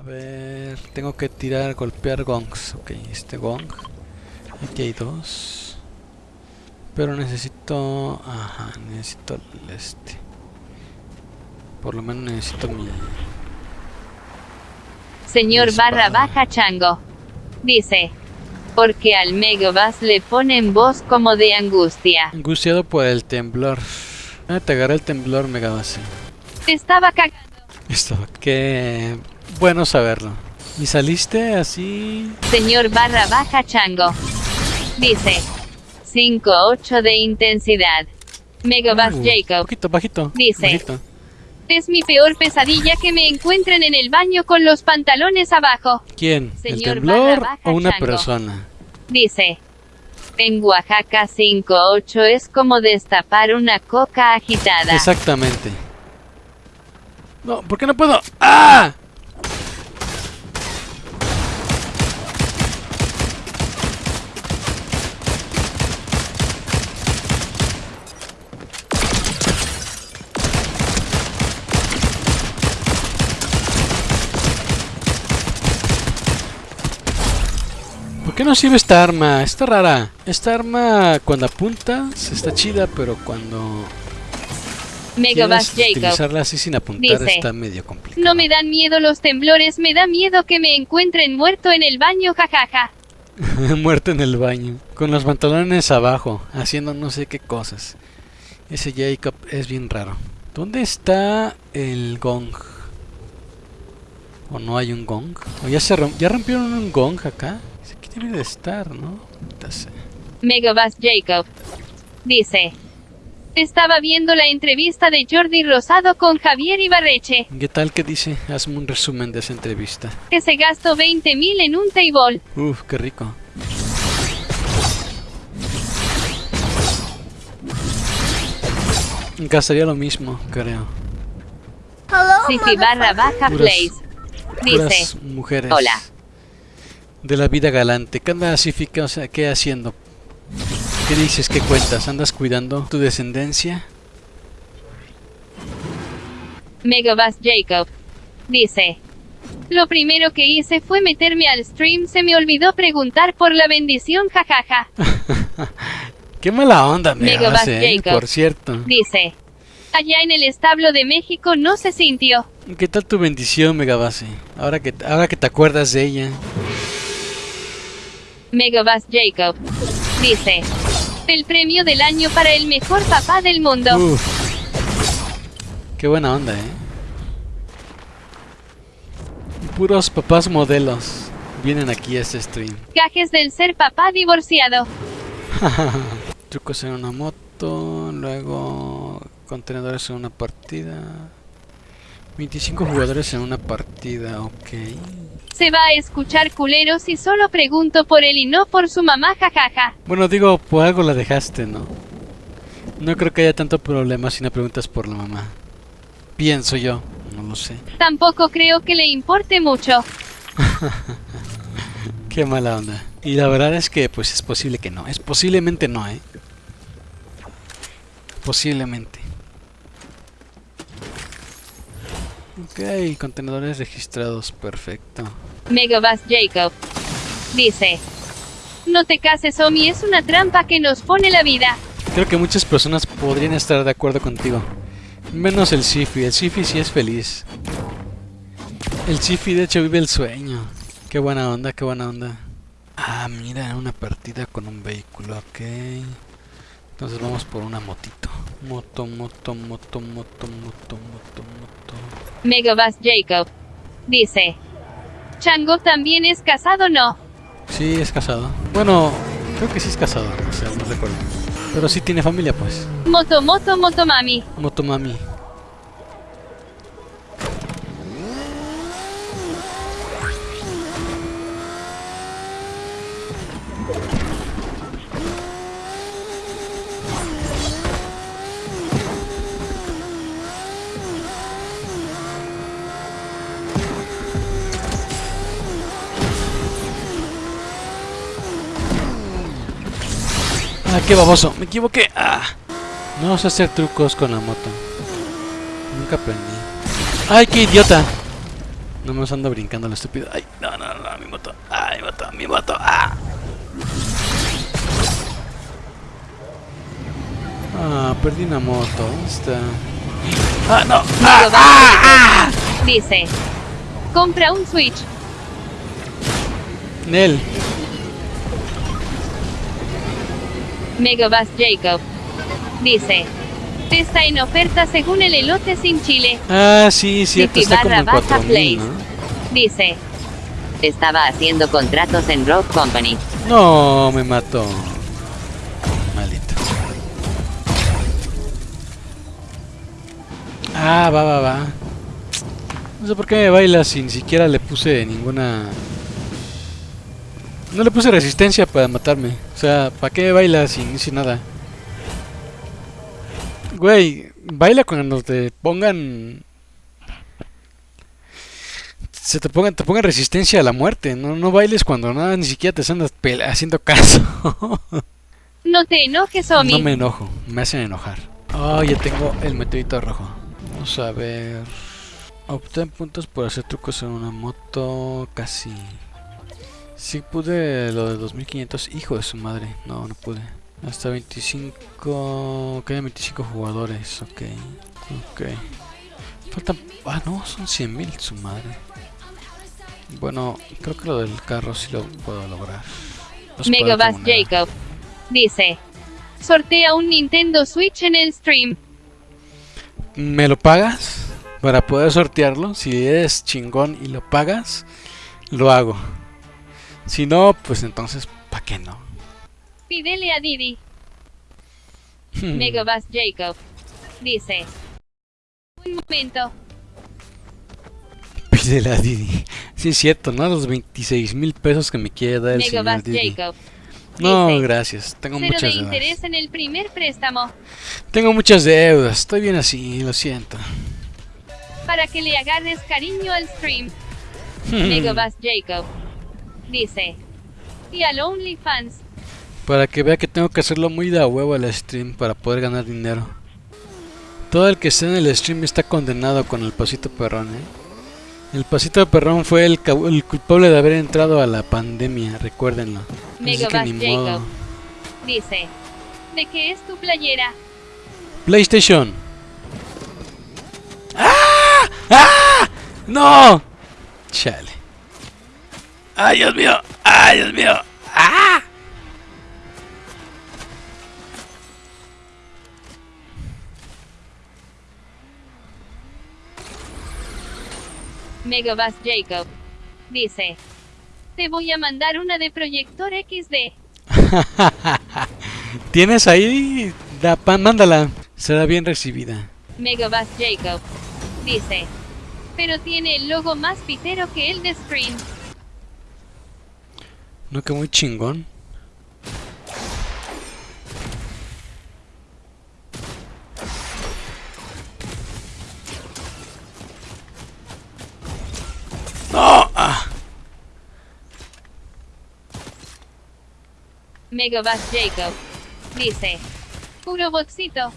A ver, tengo que tirar, golpear gongs. Ok, este gong. Aquí hay dos. Pero necesito... Ajá, necesito el este. Por lo menos necesito mi... Señor barra baja chango. Dice. Porque al Megabus le ponen voz como de angustia. Angustiado por el temblor. Ah, te agarré el temblor, Megabase. Estaba cagando. Esto, qué bueno saberlo. ¿Y saliste así? Señor barra baja chango. Dice. 5-8 de intensidad. Megabus Uh, Jacob. Poquito, bajito. Dice. bajito. Es mi peor pesadilla que me encuentren en el baño con los pantalones abajo. ¿Quién? ¿El Señor temblor barra baja o una chango. persona? Dice. En Oaxaca 5-8 es como destapar una coca agitada. Exactamente. No, ¿por qué no puedo? ¡Ah! Qué no sirve esta arma? Está rara. Esta arma cuando apuntas está chida, pero cuando Jacob. utilizarla así sin apuntar Dice, está medio complicado. No me dan miedo los temblores, me da miedo que me encuentren muerto en el baño, jajaja. Muerto en el baño, con los pantalones abajo, haciendo no sé qué cosas. Ese Jacob es bien raro. ¿Dónde está el gong? ¿O no hay un gong? ¿O ya, se rom- ya rompieron un gong acá? Debe de estar, ¿no? Megabus Jacob. Dice. Estaba viendo la entrevista de Jordi Rosado con Javier Ibarreche, ¿Qué tal que dice? Hazme un resumen de esa entrevista. que se gastó 20 mil en un table. Uf, qué rico. Gastaría lo mismo, creo. Sifi barra baja place. Dice. Mujeres. Hola. De la vida galante. ¿Qué andas? O sea, ¿qué haciendo? ¿Qué dices? ¿Qué cuentas? ¿Andas cuidando tu descendencia? Megabus Jacob. Dice. Lo primero que hice fue meterme al stream, se me olvidó preguntar por la bendición, jajaja. Qué mala onda me Megabus hace, ¿eh? Jacob. por cierto. Dice. Allá en el establo de México no se sintió. ¿Qué tal tu bendición, Megabase? Ahora que, ahora que te acuerdas de ella. Megabus Jacob. Dice. El premio del año para el mejor papá del mundo. Uf. Qué buena onda, ¿eh? Puros papás modelos vienen aquí a este stream. Gajes del ser papá divorciado. Trucos en una moto, luego contenedores en una partida. 25 jugadores en una partida, ok. Se va a escuchar culero si solo pregunto por él y no por su mamá, jajaja. Bueno, digo, por algo la dejaste, ¿no? No creo que haya tanto problema si no preguntas por la mamá. Pienso yo, no lo sé. Tampoco creo que le importe mucho. Qué mala onda. Y la verdad es que pues es posible que no. Es posiblemente no, ¿eh? Posiblemente. Ok, contenedores registrados, perfecto. Megabus Jacob. Dice. No te cases, Omi, es una trampa que nos pone la vida. Creo que muchas personas podrían estar de acuerdo contigo. Menos el Sifi. El Sifi sí es feliz. El Sifi de hecho vive el sueño. Qué buena onda, qué buena onda. Ah, mira, una partida con un vehículo, ok. Entonces vamos por una motito. Moto, moto, moto, moto, moto, moto, moto. Megabus Jacob. Dice. Chango también es casado, ¿no? Sí, es casado. Bueno, creo que sí es casado, o sea, no recuerdo. Pero sí tiene familia, pues. Moto, moto, motomami. Motomami. Ah, qué baboso, me equivoqué. Ah. No sé hacer trucos con la moto. Nunca aprendí. ¡Ay, qué idiota! No me ando brincando lo estúpido. Ay, no, no, no, mi moto. Ay, mi moto, mi moto. Ah. Ah, perdí una moto. ¿Dónde está? Ah, no. Ah, ah, Bass Dice. Compra un Switch. Nel. Megabass Jacob. Dice. Está en oferta según el elote sin chile. Ah, sí, cierto. Fifi Está como en barra baja 4000, plays. ¿no? Dice. Estaba haciendo contratos en Rock Company. No, me mató. Maldito. Ah, va, va, va. No sé por qué me baila si ni siquiera le puse ninguna... No le puse resistencia para matarme. O sea, ¿para qué baila si no hice nada? Güey, baila cuando te pongan... Se te pongan, te pongan resistencia a la muerte. No, no bailes cuando nada, ni siquiera te pele- haciendo caso. No te enojes, Omi. No me enojo, me hacen enojar. Oh, ya tengo el meteorito rojo. Vamos a ver. Obtén puntos por hacer trucos en una moto. Casi. Sí pude lo de 2500. Hijo de su madre. No, no pude. Hasta 25. Quedan 25 jugadores. Ok. Ok. Faltan. Ah, no, son 100.000 su madre. Bueno, creo que lo del carro sí lo puedo lograr. Puede Megabass. Jacob. Dice. Sortea un Nintendo Switch en el stream. ¿Me lo pagas? Para poder sortearlo. Si eres chingón y lo pagas, lo hago. Si no, pues entonces, ¿para qué no? Pídele a Didi. Hmm. Megabass Jacob. Dice. Un momento. Pídele a Didi. Sí, es cierto, ¿no? Los 26 mil pesos que me quiere dar el señor Didi. Jacob. No, Dice, gracias. Tengo Cero de muchas interés deudas. en el primer préstamo. Tengo muchas deudas. Estoy bien así, lo siento. Para que le agarres cariño al stream. Hmm. Megabass Jacob. Dice. Y al OnlyFans. Para que vea que tengo que hacerlo muy de a huevo al stream para poder ganar dinero. Todo el que esté en el stream está condenado con el pasito perrón, ¿eh? El pasito perrón fue el, el culpable de haber entrado a la pandemia, recuérdenlo. Megabass. Jacob. Dice. ¿De qué es tu playera? PlayStation. ¡Ah! ¡Ah! ¡No! Chale. ¡Ay, Dios mío! ¡Ay, Dios mío! ¡Ah! Megabass Jacob. Dice. Te voy a mandar una de proyector XD. ¿Tienes ahí? Da, pa- mándala. Será bien recibida. Megabass Jacob. Dice. Pero tiene el logo más pitero que el de Screen. No, que muy chingón. ¡No! Ah. Jacob. Dice. Puro botcito.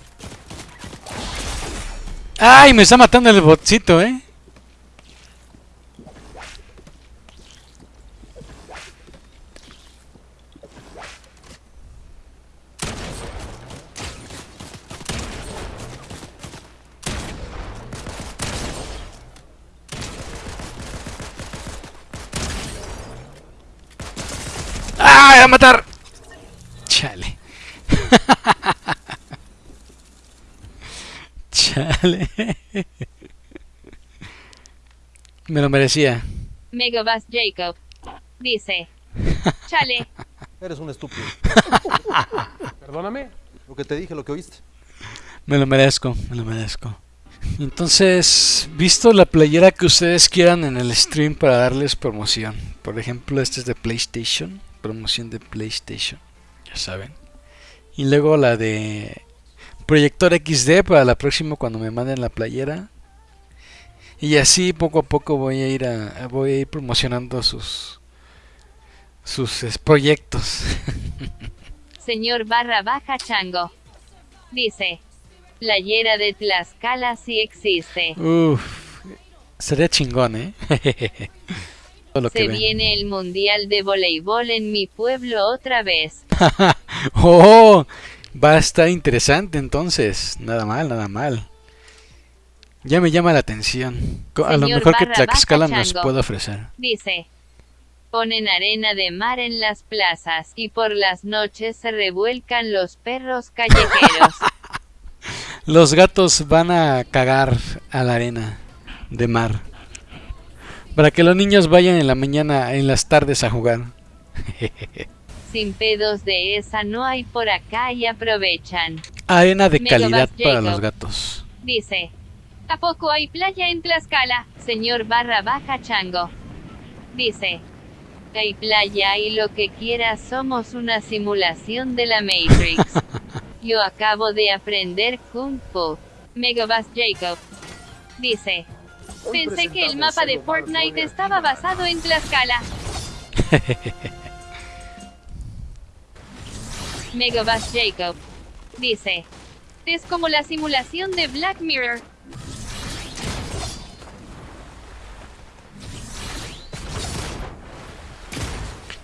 ¡Ay! Me está matando el botcito, ¿eh? ¡Ah! ¡A matar! Chale. Chale. Me lo merecía. Megabass Jacob. Dice. Chale. Eres un estúpido. Perdóname lo que te dije, lo que oíste. Me lo merezco, me lo merezco. Entonces, visto la playera que ustedes quieran en el stream para darles promoción. Por ejemplo, este es de PlayStation, promoción de PlayStation, ya saben. Y luego la de Proyector XD para la próxima cuando me manden la playera. Y así poco a poco voy a ir a, voy a ir promocionando sus sus proyectos. Señor barra baja chango. Dice. Playera de Tlaxcala sí existe. Uf, Sería chingón, ¿eh? Lo Se viene el mundial de voleibol en mi pueblo otra vez. oh, va a estar interesante entonces. Nada mal, nada mal. Ya me llama la atención. A lo mejor que Tlaxcala nos puede ofrecer. Dice. Ponen arena de mar en las plazas y por las noches se revuelcan los perros callejeros. Los gatos van a cagar a la arena de mar. Para que los niños vayan en la mañana, en las tardes a jugar. Sin pedos de esa no hay por acá y aprovechan. Arena de calidad para los gatos. Dice. ¿A poco hay playa en Tlaxcala, señor barra baja chango? Dice. Hay playa y lo que quiera somos una simulación de la Matrix. Yo acabo de aprender Kung Fu. Megabus Jacob. Dice. Pensé que el mapa de Fortnite estaba basado en Tlaxcala. Megabus Jacob. Dice. Es como la simulación de Black Mirror.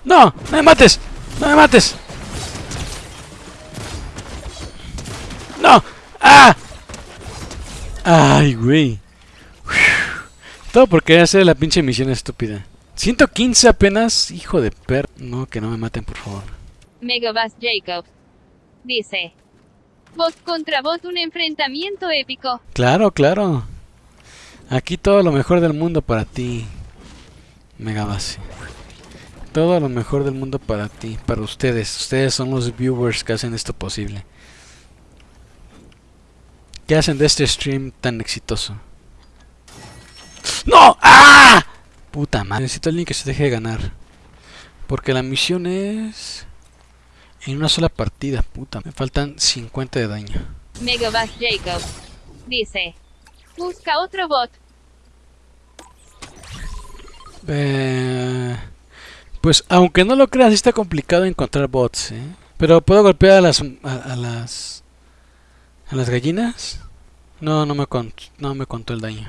¡No! ¡No me mates! ¡No me mates! ¡No! ¡Ah! ¡Ay, güey! Todo porque hacer la pinche misión estúpida. 115 apenas, hijo de per... No, que no me maten, por favor. Megabus Jacob. Dice. Bot contra bot un enfrentamiento épico. Claro, claro. Aquí todo lo mejor del mundo para ti. Megabase. Todo lo mejor del mundo para ti, para ustedes. Ustedes son los viewers que hacen esto posible. ¿Qué hacen de este stream tan exitoso? ¡No! ¡Ah! Puta madre. Necesito a alguien que se deje de ganar. Porque la misión es... En una sola partida, puta. Me faltan 50 de daño. Megabus Jacob. Dice. Busca otro bot. Eh, pues aunque no lo creas, está complicado encontrar bots, ¿eh? Pero puedo golpear a las a, a las a las gallinas. No, no me contó, no me contó el daño.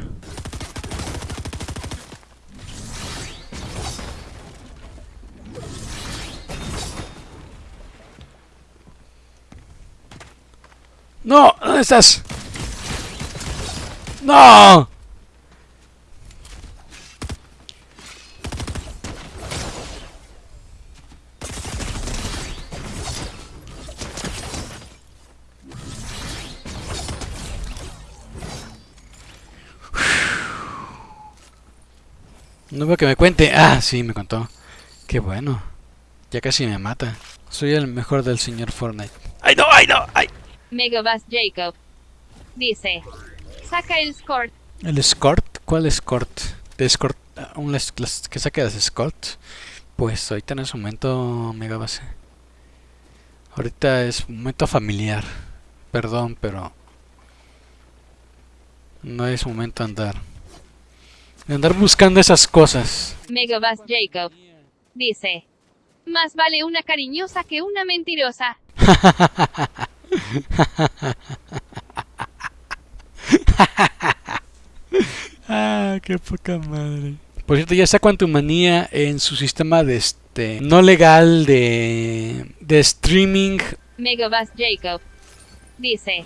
No, ¿dónde estás? No. No veo que me cuente. Ah, sí, me contó. Qué bueno. Ya casi me mata. Soy el mejor del señor Fortnite. ¡Ay, no! ¡Ay, no! ¡Ay! Megabus Jacob. Dice. Saca el score. ¿El escort? ¿Cuál escort? ¿De escort? ah, ¿Un les- las- que saque las escort? Pues ahorita en ese momento mega base. Ahorita es un momento familiar. Perdón, pero... No es momento de andar. De andar buscando esas cosas. Megabus Jacob. Dice. Más vale una cariñosa que una mentirosa. Ah, qué poca madre. Por cierto, ya está Quantumania en su sistema de este no legal de de streaming. Megabus Jacob. Dice.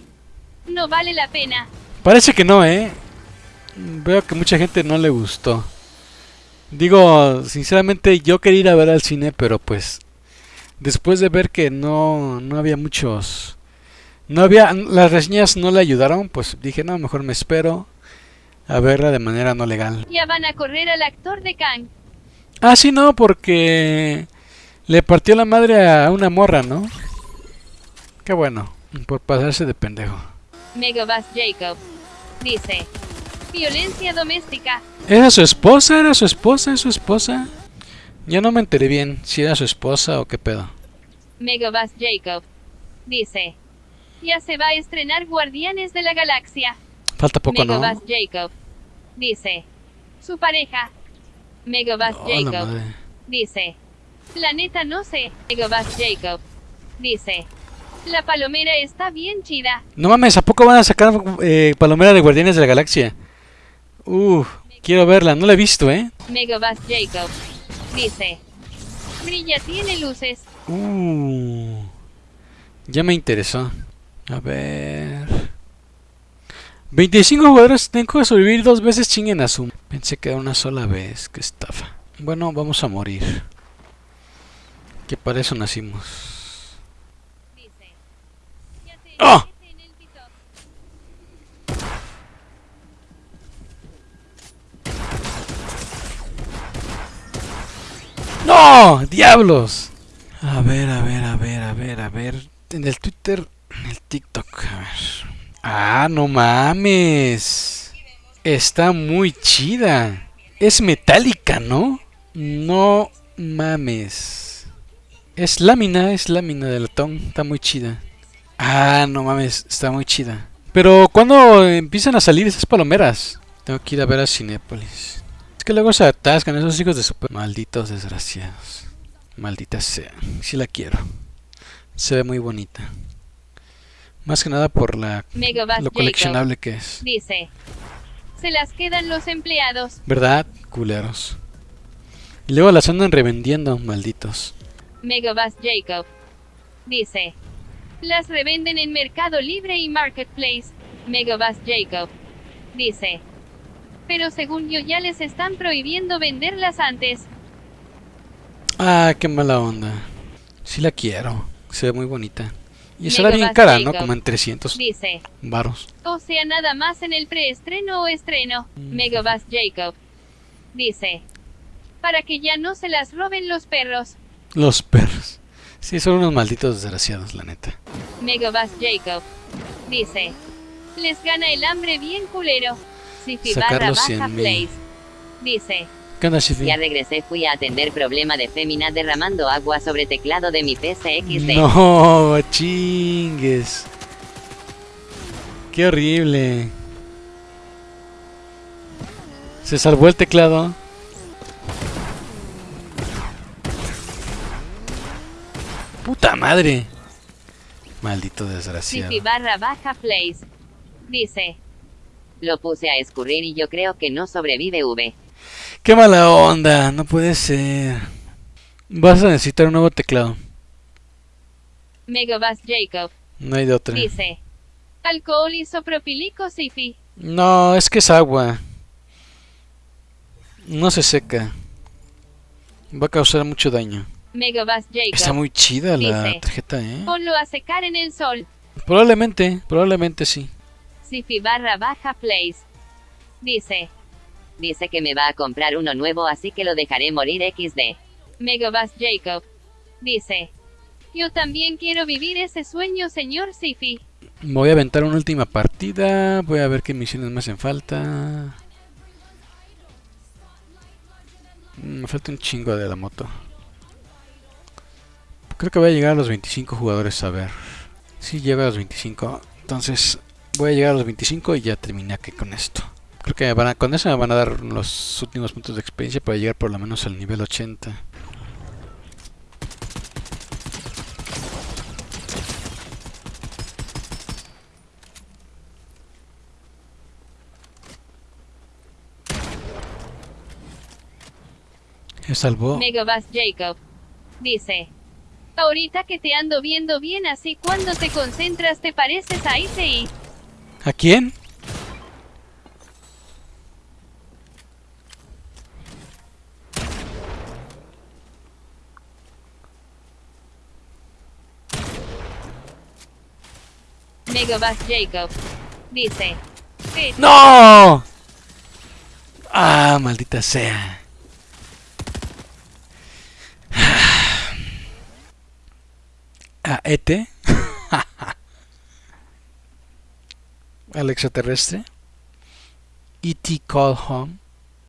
No vale la pena. Parece que no, eh. Veo que mucha gente no le gustó. Digo, sinceramente yo quería ir a ver al cine, pero pues después de ver que no no había muchos no había las reseñas no le ayudaron, pues dije, no, mejor me espero a verla de manera no legal. Ya van a correr al actor de Kang. Ah, sí, no, porque le partió la madre a una morra, ¿no? Qué bueno, por pasarse de pendejo. Megabus Jacob. Dice. Violencia doméstica. ¿Era su esposa? ¿Era su esposa? ¿Es su esposa? Ya no me enteré bien si era su esposa o qué pedo. Megabus Jacob. Dice. Ya se va a estrenar Guardianes de la Galaxia. Falta poco, ¿no? Megabus Jacob. Dice. Su pareja. Megabus Oh, la Jacob. Dice. La neta no sé. Megabus Jacob. Dice. La palomera está bien chida. No mames, ¿a poco van a sacar eh, Palomera de Guardianes de la Galaxia? Uf, Quiero verla, no la he visto, ¿eh? Megabus Jacob. Dice. Brilla tiene luces. Uh, ya me interesó. A ver. 25 jugadores tengo que sobrevivir dos veces chinguen a su. Pensé que era una sola vez. Qué estafa. Bueno, vamos a morir. Que para eso nacimos. Pito. ¡No! ¡Diablos! A ver, a ver, a ver, a ver, a ver. En el Twitter, el TikTok, a ver. ¡Ah, no mames! Está muy chida. Es metálica, ¿no? No mames. Es lámina, es lámina de latón. Está muy chida. Ah, no mames, está muy chida. Pero ¿cuándo empiezan a salir esas palomeras? Tengo que ir a ver a Cinépolis. Es que luego se atascan esos hijos de super... Malditos desgraciados. Maldita sea. Sí la quiero. Se ve muy bonita. Más que nada por la lo Jacob. coleccionable que es. Dice. Se las quedan los empleados. ¿Verdad? Culeros. Y luego las andan revendiendo, malditos. Megabus Jacob. Dice. Las revenden en Mercado Libre y Marketplace. Megabus Jacob. Dice. Pero según yo ya les están prohibiendo venderlas antes. Ah, qué mala onda. Sí la quiero. Se ve muy bonita. Y será bien Megabus cara, ¿no? Como en 300 Dice. varos. O sea, nada más en el preestreno o estreno. Megabus Jacob. Dice. Para que ya no se las roben los perros. Los perros. Sí, son unos malditos desgraciados, la neta. Megabus Jacob. Dice. Les gana el hambre bien culero. Sifi Sacar los baja 100.000. place. Dice. ¿Qué onda, Shifi? Ya regresé, fui a atender problema de fémina derramando agua sobre teclado de mi PC XD. No, chingues. Qué horrible. Se salvó el teclado. Puta madre. Maldito desgraciado. Sifi barra baja place. Dice. Lo puse a escurrir y yo creo que no sobrevive V. Qué mala onda, no puede ser. Vas a necesitar un nuevo teclado. Megabus Jacob. No hay de otra. Dice. Alcohol isopropílico Sifi. No, es que es agua. No se seca. Va a causar mucho daño. Megabus Jacob. Está muy chida la Dice. tarjeta, ¿eh? Ponlo a secar en el sol. Probablemente, probablemente sí. Sifi barra baja place. Dice. Dice que me va a comprar uno nuevo así que lo dejaré morir XD. Megabus Jacob. Dice. Yo también quiero vivir ese sueño, señor Sifi. Voy a aventar una última partida. Voy a ver qué misiones me hacen falta. Mm, Me falta un chingo de la moto. Creo que voy a llegar a los 25 jugadores a ver. Si llega a los 25. Entonces voy a llegar a los 25 y ya terminé aquí con esto. Creo que me van a- con eso me van a dar los últimos puntos de experiencia para llegar por lo menos al nivel 80. Se salvó. Megabus Jacob. Dice. Ahorita que te ando viendo bien así cuando te concentras te pareces a ICI. ¿A quién? Jacob. Dice. "Eh, ¡No! Ah, maldita sea. ¿A ET? ¿Al extraterrestre? E.T. Call Home.